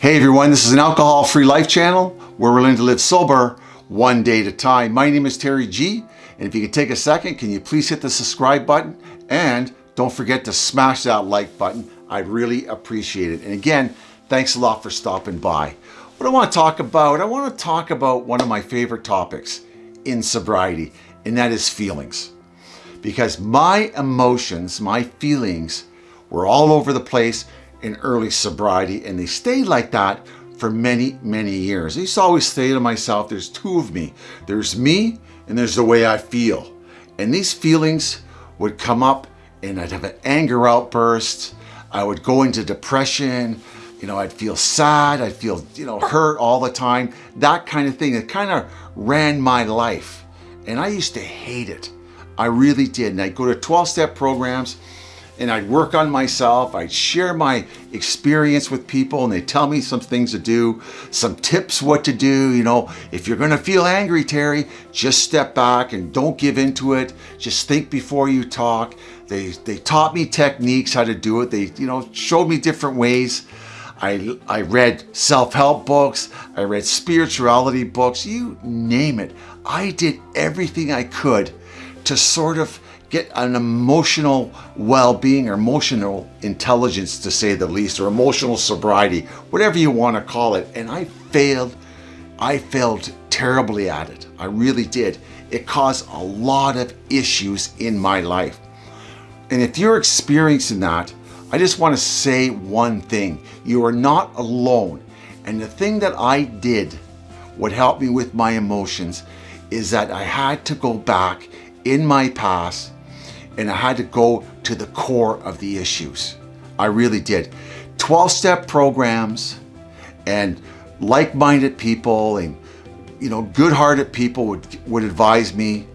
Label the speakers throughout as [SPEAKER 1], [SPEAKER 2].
[SPEAKER 1] Hey everyone, this is an alcohol-free life channel where we're learning to live sober one day at a time. My name is Terry G, and if you could take a second, can you please hit the subscribe button and don't forget to smash that like button. I'd really appreciate it. And again, thanks a lot for stopping by. What I want to talk about, I want to talk about one of my favorite topics in sobriety, and that is feelings. Because my emotions, my feelings were all over the place in early sobriety and they stayed like that for many, many years. I used to always say to myself, there's two of me. There's me and there's the way I feel. And these feelings would come up and I'd have an anger outburst. I would go into depression. You know, I'd feel sad. I'd feel, you know, hurt all the time. That kind of thing. It kind of ran my life. And I used to hate it. I really did. And I'd go to 12-step programs and I'd work on myself. I'd share my experience with people and they tell me some things to do, some tips what to do. You know, if you're going to feel angry, Terry, just step back and don't give into it. Just think before you talk. They, they taught me techniques, how to do it. They, you know, showed me different ways. I, I read self-help books. I read spirituality books, you name it. I did everything I could to sort of get an emotional well-being or emotional intelligence to say the least or emotional sobriety whatever you want to call it. And I failed I failed terribly at it. I really did. It caused a lot of issues in my life. And if you're experiencing that I just want to say one thing. You are not alone. And the thing that I did what helped me with my emotions is that I had to go back in my past and I had to go to the core of the issues. I really did. 12-step programs and like-minded people and you know good-hearted people would, would advise me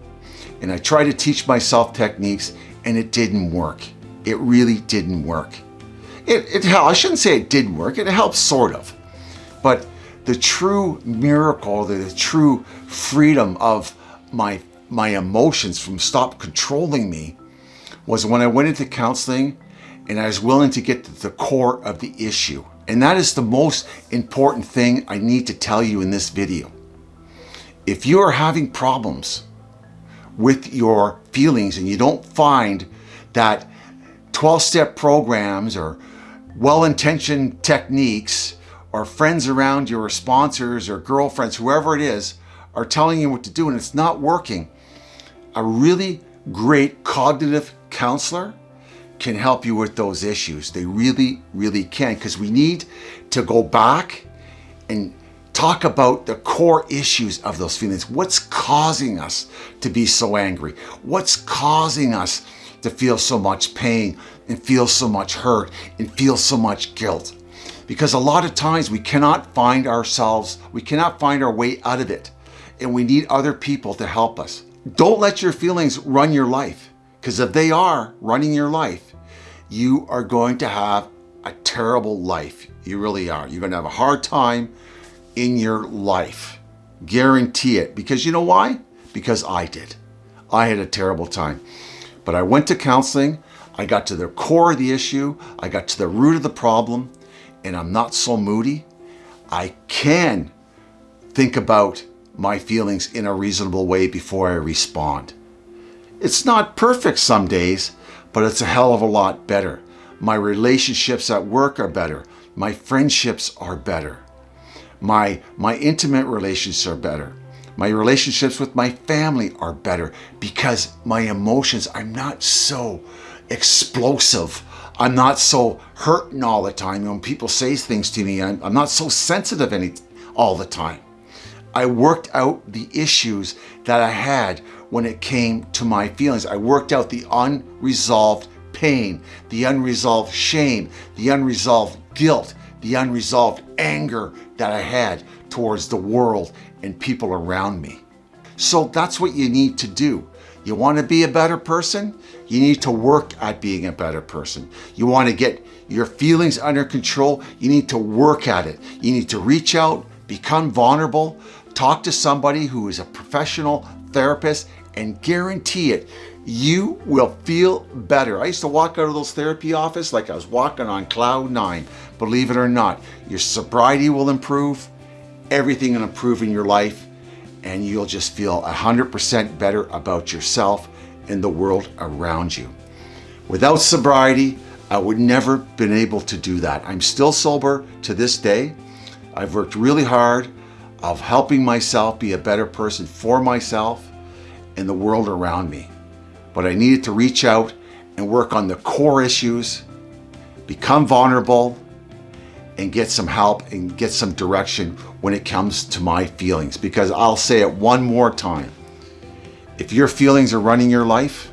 [SPEAKER 1] and I tried to teach myself techniques and it didn't work. It really didn't work. It, it I shouldn't say it didn't work, it helped sort of. But the true miracle, the true freedom of my, my emotions from stop controlling me was when I went into counseling and I was willing to get to the core of the issue. And that is the most important thing I need to tell you in this video. If you are having problems with your feelings and you don't find that 12-step programs or well-intentioned techniques or friends around you or sponsors or girlfriends, whoever it is, are telling you what to do and it's not working, a really great cognitive counselor can help you with those issues. They really, really can because we need to go back and talk about the core issues of those feelings. What's causing us to be so angry? What's causing us to feel so much pain and feel so much hurt and feel so much guilt? Because a lot of times we cannot find ourselves, we cannot find our way out of it and we need other people to help us. Don't let your feelings run your life. Because if they are running your life, you are going to have a terrible life. You really are. You're going to have a hard time in your life. Guarantee it. Because you know why? Because I did. I had a terrible time. But I went to counseling. I got to the core of the issue. I got to the root of the problem. And I'm not so moody. I can think about my feelings in a reasonable way before I respond. It's not perfect some days, but it's a hell of a lot better. My relationships at work are better. My friendships are better. My, my intimate relationships are better. My relationships with my family are better because my emotions, I'm not so explosive. I'm not so hurting all the time. When people say things to me, I'm, I'm not so sensitive any, all the time. I worked out the issues that I had when it came to my feelings. I worked out the unresolved pain, the unresolved shame, the unresolved guilt, the unresolved anger that I had towards the world and people around me. So that's what you need to do. You want to be a better person? You need to work at being a better person. You want to get your feelings under control? You need to work at it. You need to reach out, become vulnerable, talk to somebody who is a professional therapist and guarantee it, you will feel better. I used to walk out of those therapy office like I was walking on cloud nine. Believe it or not, your sobriety will improve, everything will improve in your life, and you'll just feel 100% better about yourself and the world around you. Without sobriety, I would never been able to do that. I'm still sober to this day. I've worked really hard of helping myself be a better person for myself and the world around me. But I needed to reach out and work on the core issues, become vulnerable, and get some help and get some direction when it comes to my feelings. Because I'll say it one more time. If your feelings are running your life,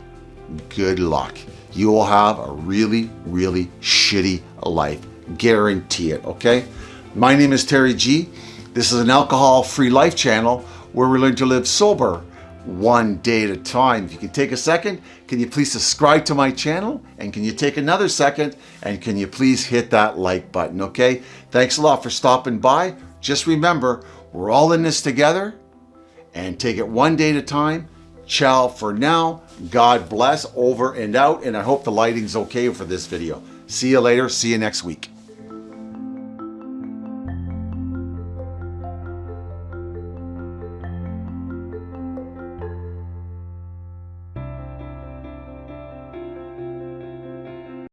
[SPEAKER 1] good luck. You will have a really, really shitty life. Guarantee it, okay? My name is Terry G. This is an alcohol-free life channel where we learn to live sober one day at a time. If you can take a second, can you please subscribe to my channel? And can you take another second and can you please hit that like button, okay? Thanks a lot for stopping by. Just remember, we're all in this together and take it one day at a time. Ciao for now. God bless over and out. And I hope the lighting's okay for this video. See you later. See you next week.